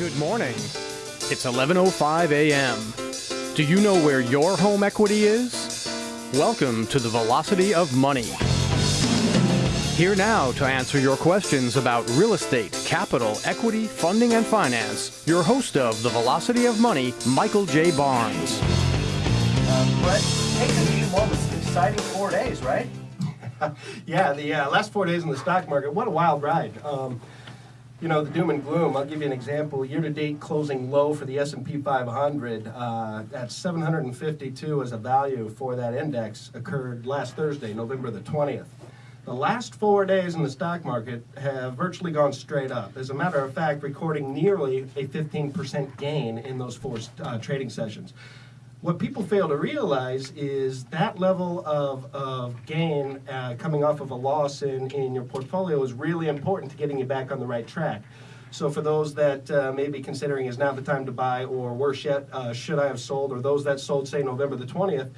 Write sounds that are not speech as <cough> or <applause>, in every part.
Good morning. It's 11:05 a.m. Do you know where your home equity is? Welcome to the Velocity of Money. Here now to answer your questions about real estate, capital, equity, funding, and finance, your host of the Velocity of Money, Michael J. Barnes. Uh, Brett, take a few moments. Exciting four days, right? <laughs> yeah, the uh, last four days in the stock market, what a wild ride. Um, you know, the doom and gloom, I'll give you an example. Year-to-date closing low for the S&P 500 uh, at 752 as a value for that index occurred last Thursday, November the 20th. The last four days in the stock market have virtually gone straight up. As a matter of fact, recording nearly a 15% gain in those four uh, trading sessions. What people fail to realize is that level of, of gain uh, coming off of a loss in, in your portfolio is really important to getting you back on the right track. So for those that uh, may be considering is now the time to buy, or worse yet, uh, should I have sold, or those that sold, say, November the 20th,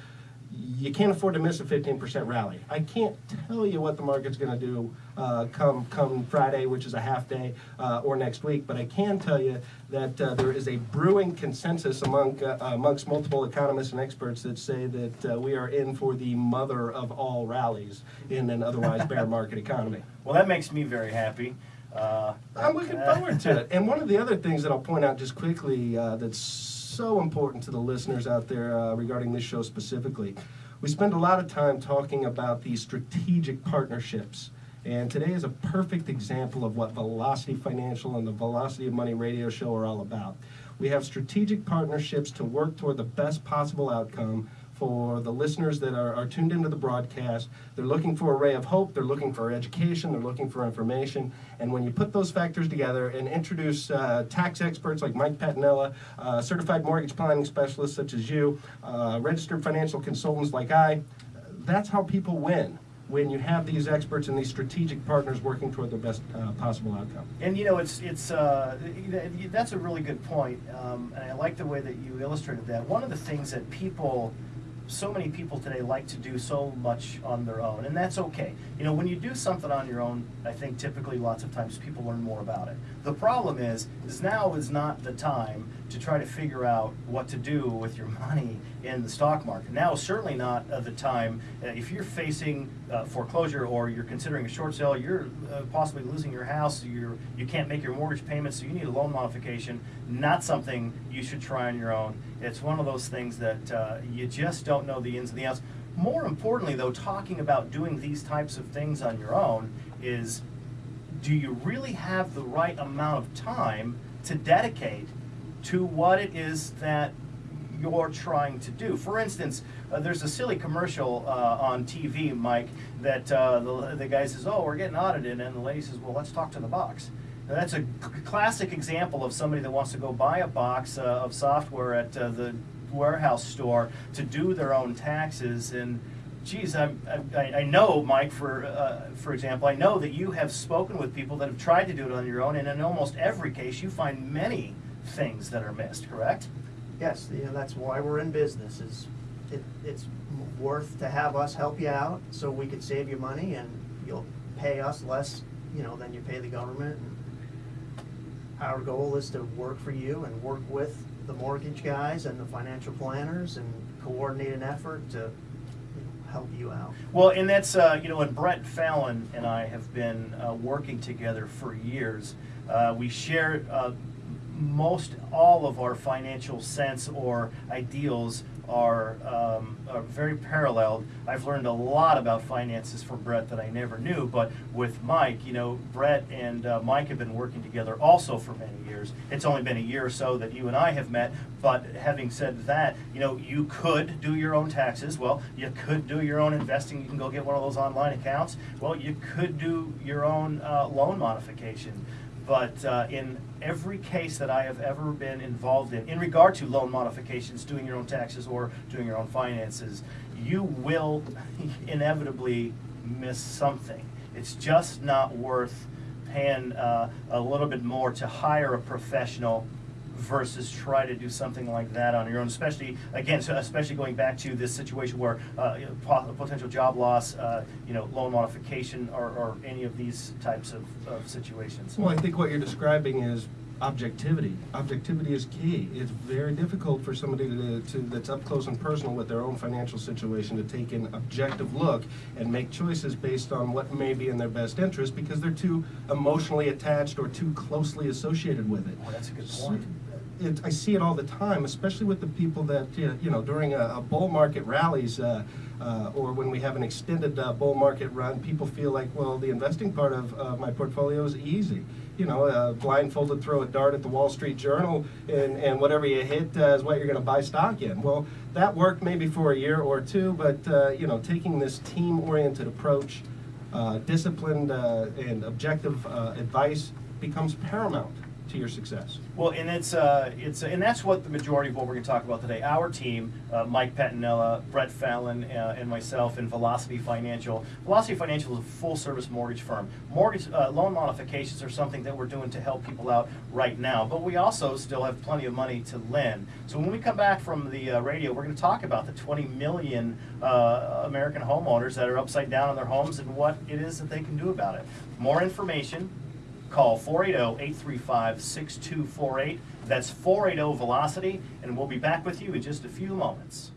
you can't afford to miss a 15% rally. I can't tell you what the market's going to do uh, come come Friday, which is a half day, uh, or next week, but I can tell you that uh, there is a brewing consensus among uh, amongst multiple economists and experts that say that uh, we are in for the mother of all rallies in an otherwise bear <laughs> market economy. Well, that makes me very happy. Uh, I'm looking forward to it. <laughs> And one of the other things that I'll point out just quickly that's so important to the listeners out there uh, regarding this show specifically we spend a lot of time talking about these strategic partnerships. And today is a perfect example of what Velocity Financial and the Velocity of Money radio show are all about. We have strategic partnerships to work toward the best possible outcome for the listeners that are, are tuned into the broadcast. They're looking for a ray of hope, they're looking for education, they're looking for information. And when you put those factors together and introduce uh, tax experts like Mike Patinella, uh, certified mortgage planning specialists such as you, uh, registered financial consultants like I, that's how people win when you have these experts and these strategic partners working toward the best uh, possible outcome. And you know, it's it's uh, that's a really good point, um, and I like the way that you illustrated that. One of the things that people so many people today like to do so much on their own, and that's okay. You know, when you do something on your own, I think typically lots of times people learn more about it. The problem is, is now is not the time to try to figure out what to do with your money in the stock market. Now, certainly not at the time uh, if you're facing uh, foreclosure or you're considering a short sale, you're uh, possibly losing your house, you're you can't make your mortgage payments, so you need a loan modification. Not something you should try on your own. It's one of those things that uh, you just don't know the ins and the outs. More importantly, though, talking about doing these types of things on your own is do you really have the right amount of time to dedicate to what it is that you're trying to do. For instance, uh, there's a silly commercial uh, on TV, Mike, that uh, the, the guy says, oh, we're getting audited, and the lady says, well, let's talk to the box. Now, that's a classic example of somebody that wants to go buy a box uh, of software at uh, the warehouse store to do their own taxes and geez, I, I, I know, Mike, for uh, for example, I know that you have spoken with people that have tried to do it on your own, and in almost every case, you find many things that are missed, correct? Yes, yeah, that's why we're in business, is it, it's worth to have us help you out so we could save you money and you'll pay us less, you know, than you pay the government. And Our goal is to work for you and work with the mortgage guys and the financial planners and coordinate an effort to help you out. Well, and that's, uh, you know, and Brett Fallon and I have been uh, working together for years. Uh, we share uh, most all of our financial sense or ideals are, um, are very paralleled. I've learned a lot about finances from Brett that I never knew, but with Mike, you know, Brett and uh, Mike have been working together also for many years. It's only been a year or so that you and I have met, but having said that, you know, you could do your own taxes. Well, you could do your own investing. You can go get one of those online accounts. Well, you could do your own uh, loan modification. But uh, in every case that I have ever been involved in, in regard to loan modifications, doing your own taxes or doing your own finances, you will <laughs> inevitably miss something. It's just not worth paying uh, a little bit more to hire a professional versus try to do something like that on your own, especially, again, so especially going back to this situation where uh, potential job loss, uh, you know, loan modification or, or any of these types of, of situations. Well, I think what you're describing is objectivity. Objectivity is key. It's very difficult for somebody to, to, that's up close and personal with their own financial situation to take an objective look and make choices based on what may be in their best interest because they're too emotionally attached or too closely associated with it. Oh, that's a good So, point. It, I see it all the time, especially with the people that, you know, during a, a bull market rallies, uh, uh, or when we have an extended uh, bull market run, people feel like, well, the investing part of my portfolio is easy. You know, uh, blindfolded, throw a dart at the Wall Street Journal, and, and whatever you hit uh, is what you're going to buy stock in. Well, that worked maybe for a year or two, but uh, you know, taking this team-oriented approach, disciplined and objective advice becomes paramount to your success. Well, and it's, uh, it's, and that's what the majority of what we're gonna talk about today. Our team, uh, Mike Petinella, Brett Fallon, uh, and myself, and Velocity Financial. Velocity Financial is a full-service mortgage firm. Mortgage, uh, loan modifications are something that we're doing to help people out right now, but we also still have plenty of money to lend. So when we come back from the uh, radio, we're gonna talk about the twenty million, uh, American homeowners that are upside down on their homes and what it is that they can do about it. More information, Call oh, 480-835-6248. That's 480-VELOCITY, and we'll be back with you in just a few moments.